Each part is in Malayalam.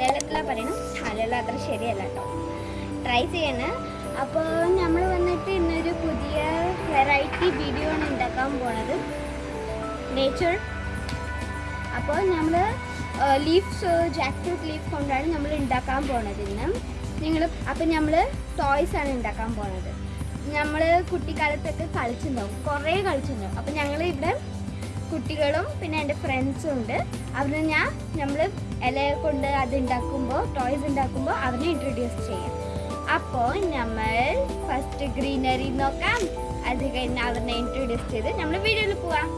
മലയാളത്തിലാണ് പറയണം. മലയാളം അത്ര ശരിയല്ല കേട്ടോ. ട്രൈ ചെയ്യണം. അപ്പോൾ നമ്മൾ വന്നിട്ട് ഇന്നൊരു പുതിയ വെറൈറ്റി വീഡിയോ ആണ് ഉണ്ടാക്കാൻ പോണത്. നേച്ചർ അപ്പോൾ നമ്മൾ ലീഫ്സ് ജാക്ക് ലീഫ് കൊണ്ടാണ് നമ്മൾ ഉണ്ടാക്കാൻ പോണത് ഇന്ന്. നിങ്ങൾ അപ്പം നമ്മൾ ടോയ്സ് ആണ് ഉണ്ടാക്കാൻ പോണത്. നമ്മൾ കുട്ടിക്കാലത്തൊക്കെ കളിച്ചിട്ടുണ്ടാവും കുറേ കളിച്ചിട്ടുണ്ടാവും അപ്പം ഞങ്ങൾ ഇവിടെ കുട്ടികളും പിന്നെ എന്റെ ഫ്രണ്ട്സും ഉണ്ട്. അവിടെ ഞാൻ നമ്മൾ ഇല കൊണ്ട് അത് ഉണ്ടാക്കുമ്പോൾ ടോയ്സ് ഉണ്ടാക്കുമ്പോൾ അവരെ ഇൻട്രൊഡ്യൂസ് ചെയ്യാം. അപ്പോൾ നമ്മൾ ഫസ്റ്റ് ഗ്രീനറി നോക്കാം. അത് കഴിഞ്ഞ് അവരെ ഇൻട്രൊഡ്യൂസ് ചെയ്ത് നമ്മൾ വീഡിയോയിൽ പോവാം.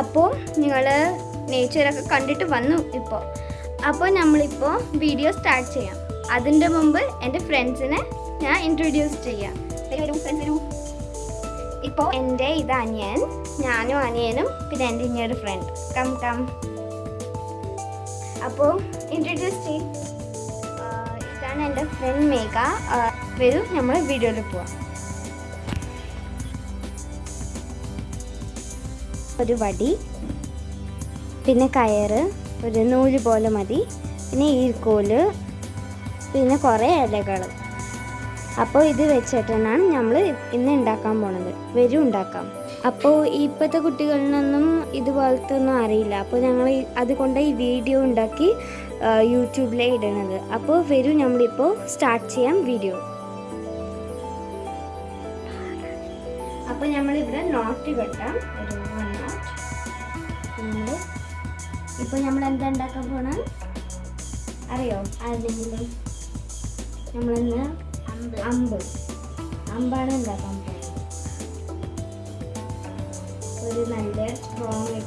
അപ്പോൾ നിങ്ങൾ നേച്ചറൊക്കെ കണ്ടിട്ട് വന്നു ഇപ്പോൾ അപ്പോൾ നമ്മളിപ്പോൾ വീഡിയോ സ്റ്റാർട്ട് ചെയ്യാം. അതിന്റെ മുമ്പ് എന്റെ ഫ്രണ്ട്സിനെ ഞാൻ ഇൻട്രൊഡ്യൂസ് ചെയ്യാം. ഇപ്പോൾ എന്റെ ഇത് അനിയൻ ഞാനും അനിയനും പിന്നെ എന്റെ ഇനിയൊരു ഫ്രണ്ട് കം കം അപ്പോൾ ഇൻട്രൊഡ്യൂസ് ചെയ്യും ഇതാണ് എന്റെ ഫ്രണ്ട് മേഘ. വരും നമ്മൾ വീഡിയോയിൽ പോവാം. ഒരു വടി പിന്നെ കയറ് ഒരു നൂൽ പോലെ മതി പിന്നെ ഈർക്കോൽ പിന്നെ കുറേ ഇലകൾ അപ്പോൾ ഇത് വെച്ചിട്ടാണ് നമ്മൾ ഇന്ന് ഉണ്ടാക്കാൻ പോണത്. വരും ഉണ്ടാക്കാം. അപ്പോൾ ഇപ്പോഴത്തെ കുട്ടികളിലൊന്നും ഇതുപോലത്തെ ഒന്നും അറിയില്ല. അപ്പോൾ ഞങ്ങൾ അതുകൊണ്ട് ഈ വീഡിയോ ഉണ്ടാക്കി യൂട്യൂബിലേ ഇടണത്. അപ്പോൾ വരും നമ്മളിപ്പോൾ സ്റ്റാർട്ട് ചെയ്യാം വീഡിയോ അപ്പോൾ നമ്മളിവിടെ നോട്ട് കെട്ടാം ഒരു വൺ നോട്ട് നമ്മൾ ഇപ്പോൾ നമ്മൾ എന്താ ഉണ്ടാക്കാൻ പോണ? അറിയോ? ആരെങ്കിലും നമ്മളിന്ന്? അമ്പ്. അമ്പ്. അമ്പാണ് ഉണ്ടാക്കാൻ പോകുന്നത് ഒരു നല്ല സ്ട്രോങ്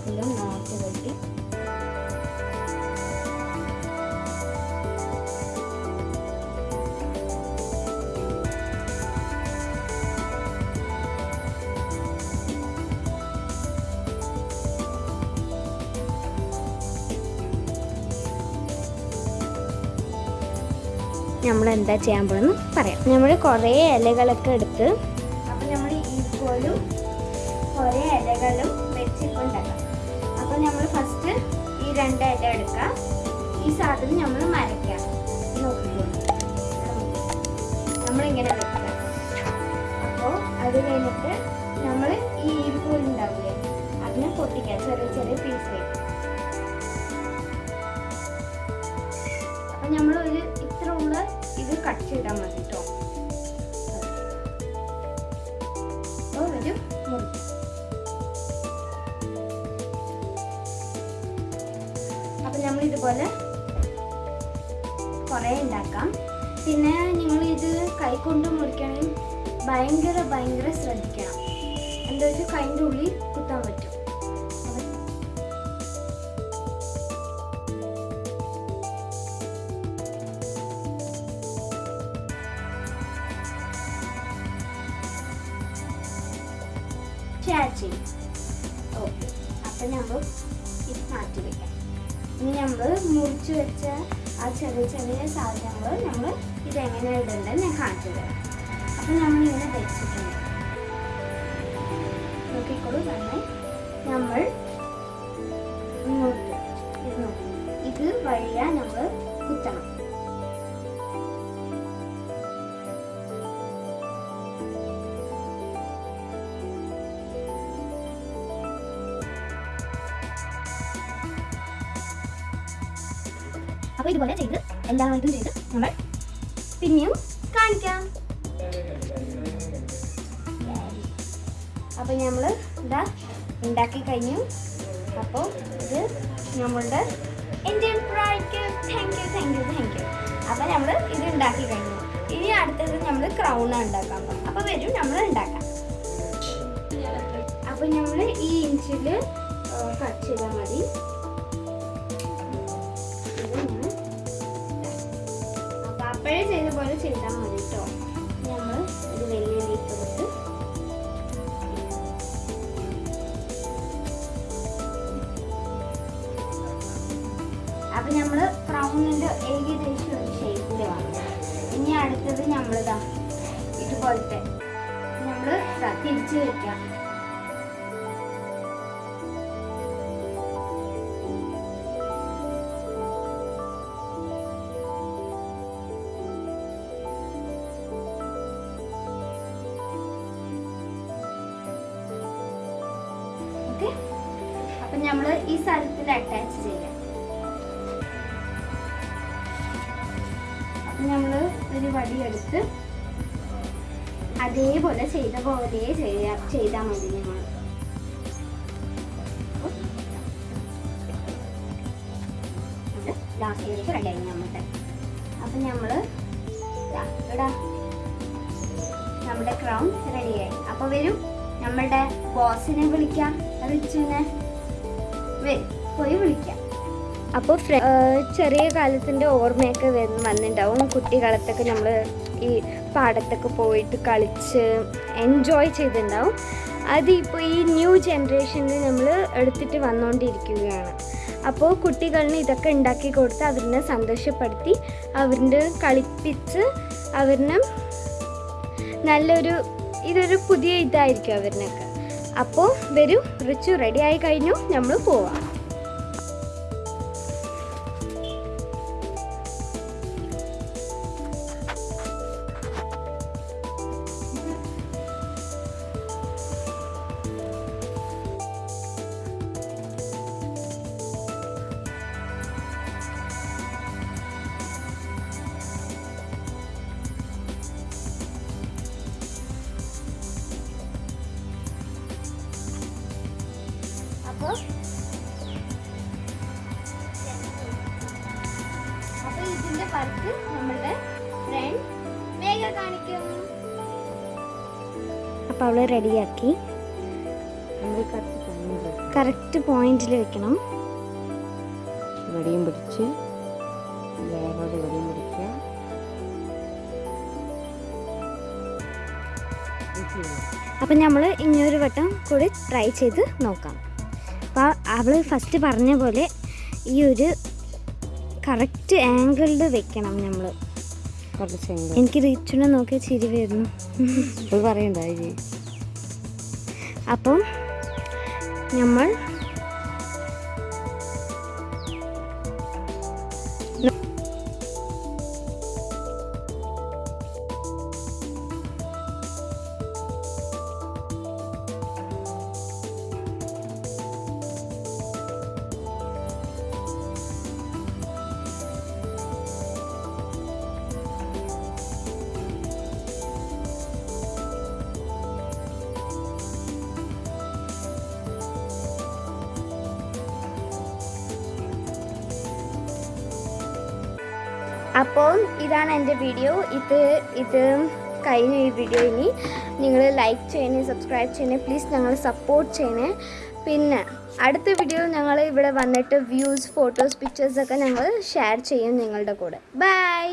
നമ്മൾ എന്താ ചെയ്യാൻ പോകുന്നത് പറയാം. നമ്മൾ കുറേ ഇലകളൊക്കെ എടുത്ത് അപ്പം നമ്മൾ ഈക്കോലും കുറേ ഇലകളും വെച്ചിട്ടുണ്ടാക്കാം. അപ്പം നമ്മൾ ഫസ്റ്റ് ഈ രണ്ട് ഇല എടുക്കാം. ഈ സാധനം നമ്മൾ മരയ്ക്കാം. നമ്മളിങ്ങനെ വെക്കാം. അപ്പോൾ അത് കഴിഞ്ഞിട്ട് നമ്മൾ ഈ ഉണ്ടാവില്ലേ അതിനെ പൊട്ടിക്കാം. ചെറിയ ചെറിയ പീസ് വയ്ക്കും നമ്മളൊരു കട്ട് ചെയ്താൽ മതി കേട്ടോ അപ്പോൾ ഒരു മുറി അപ്പൊ നമ്മൾ ഇതുപോലെ കുറേ ഉണ്ടാക്കാം. പിന്നെ നിങ്ങൾ ഇത് കൈകൊണ്ട് മുറിക്കണമെങ്കിൽ ഭയങ്കര ഭയങ്കര ശ്രദ്ധിക്കണം. എന്താ വെച്ചാൽ കൈന്റെ ഉള്ളിൽ കുത്താൻ പറ്റും. ഷെയർ ചെയ്യും ഓക്കെ അപ്പം നമ്മൾ ഇത് മാറ്റി വയ്ക്കാം ഇനി നമ്മൾ മുറിച്ച് വെച്ച ആ ചെറിയ ചെറിയ സാധനങ്ങൾ നമ്മൾ ഇതെങ്ങനെ ഇടേണ്ടത് ഞാൻ കാണിച്ചു തരാം. അപ്പം നമ്മളിങ്ങനെ വെച്ചിട്ടുണ്ട്. നോക്കിക്കോളൂ നന്നായി. നമ്മൾ ഇങ്ങോട്ട് ഇത് നോക്കൂ. ഇത് വഴിയാ നമ്മൾ കുത്തണം. അപ്പൊ ഇതുപോലെ ചെയ്ത് എല്ലാവർക്കും ചെയ്ത് നമ്മൾ പിന്നെയും കാണിക്കാം. അപ്പോൾ നമ്മൾ ഇതാ ഉണ്ടാക്കി കഴിഞ്ഞു. അപ്പോൾ ഇത് നമ്മളുടെ Indian ഫ്രൈക്ക് thank you thank you thank you അപ്പൊ നമ്മൾ ഇത് ഉണ്ടാക്കി കഴിഞ്ഞു. ഇനി അടുത്തത് നമ്മൾ ക്രൗണ ഉണ്ടാക്കാൻ അപ്പോൾ അപ്പൊ വരും നമ്മൾ ഉണ്ടാക്കാം. അപ്പോൾ നമ്മൾ ഈ ഇഞ്ചിൽ കട്ട് ചെയ്താൽ മതി. ഇതുപോലെ ചെയ്താൽ മതി കേട്ടോ. നമ്മൾ ഒരു വലിയ ലീഫ് എടുത്ത് അപ്പം നമ്മൾ ക്രൗണിന്റെ ഏകദേശം ഒരു ഷേപ്പിൽ വാങ്ങും ഇനി അടുത്തത് നമ്മളിതാ ഇതുപോലത്തെ നമ്മൾ തിരിച്ച് വയ്ക്കാം നമ്മൾ ഈ സ്ഥലത്തിൽ അറ്റാച്ച് ചെയ്യാം. അപ്പൊ നമ്മൾ ഒരു വടിയെടുത്ത് അതേപോലെ ചെയ്ത പോലെ ചെയ്യാ. ചെയ്താൽ മതി നമ്മൾ ലാസ്റ്റ് റെഡി ആയി നമ്മുടെ അപ്പൊ ഇവിടെ നമ്മുടെ ക്രൗൺ റെഡിയായി അപ്പോൾ വരും നമ്മളുടെ ബോസിനെ വിളിക്കാം. റിച്ചുവിനെ പോയി വിളിക്കാം. അപ്പോൾ ചെറിയ കാലത്തിന്റെ ഓർമ്മയൊക്കെ വന്ന് വന്നിട്ടുണ്ടാവും കുട്ടിക്കാലത്തൊക്കെ നമ്മൾ ഈ പാടത്തൊക്കെ പോയിട്ട് കളിച്ച് എൻജോയ് ചെയ്തിട്ടുണ്ടാവും അതിപ്പോൾ ഈ ന്യൂ ജനറേഷനിൽ നമ്മൾ എടുത്തിട്ട് വന്നുകൊണ്ടിരിക്കുകയാണ് അപ്പോൾ കുട്ടികളിന് ഇതൊക്കെ ഉണ്ടാക്കി കൊടുത്ത് അവരിനെ സന്തോഷപ്പെടുത്തി അവരിന്റെ കളിപ്പിച്ച് അവരിനും നല്ലൊരു ഇതൊരു പുതിയ ഇതായിരിക്കും അവരിനൊക്കെ. അപ്പോൾ വരൂ റിച്ചു റെഡി ആയി കഴിഞ്ഞു നമ്മൾ പോവാം. അപ്പോൾ ഇതിന്റെ വർക്ക് നമ്മളുടെ ഫ്രണ്ട് വേഗം കാണിക്കും. അപ്പോൾ അവൾ റെഡിയാക്കി. നമ്മൾ കറക്റ്റ് പോയിന്റിൽ വെക്കണം. വെടിയും പിടിച്ച് വേറൊരു വെടിയും പിടിക്കുക. അപ്പം നമ്മൾ ഇനിയൊരു വട്ടം കൂടി ട്രൈ ചെയ്ത് നോക്കാം. അവൾ ഫസ്റ്റ് പറഞ്ഞ പോലെ ഈ ഒരു കറക്റ്റ് ആംഗിളിൽ വെക്കണം നമ്മൾ എനിക്ക് റിച്ചുനെ നോക്കിയ ചിരി വരുന്നു. പറയണ്ടായി അപ്പം നമ്മൾ അപ്പോൾ ഇതാണ് എന്റെ വീഡിയോ. ഇത് ഇത് കഴിഞ്ഞു ഈ വീഡിയോ ഇനി നിങ്ങൾ ലൈക്ക് ചെയ്യണേ സബ്സ്ക്രൈബ് ചെയ്യണേ പ്ലീസ് ഞങ്ങൾ സപ്പോർട്ട് ചെയ്യണേ. പിന്നെ അടുത്ത വീഡിയോ ഞങ്ങൾ ഇവിടെ വന്നിട്ട് വ്യൂസ് ഫോട്ടോസ് പിക്ചേഴ്സൊക്കെ ഞങ്ങൾ ഷെയർ ചെയ്യും നിങ്ങളുടെ കൂടെ. ബൈ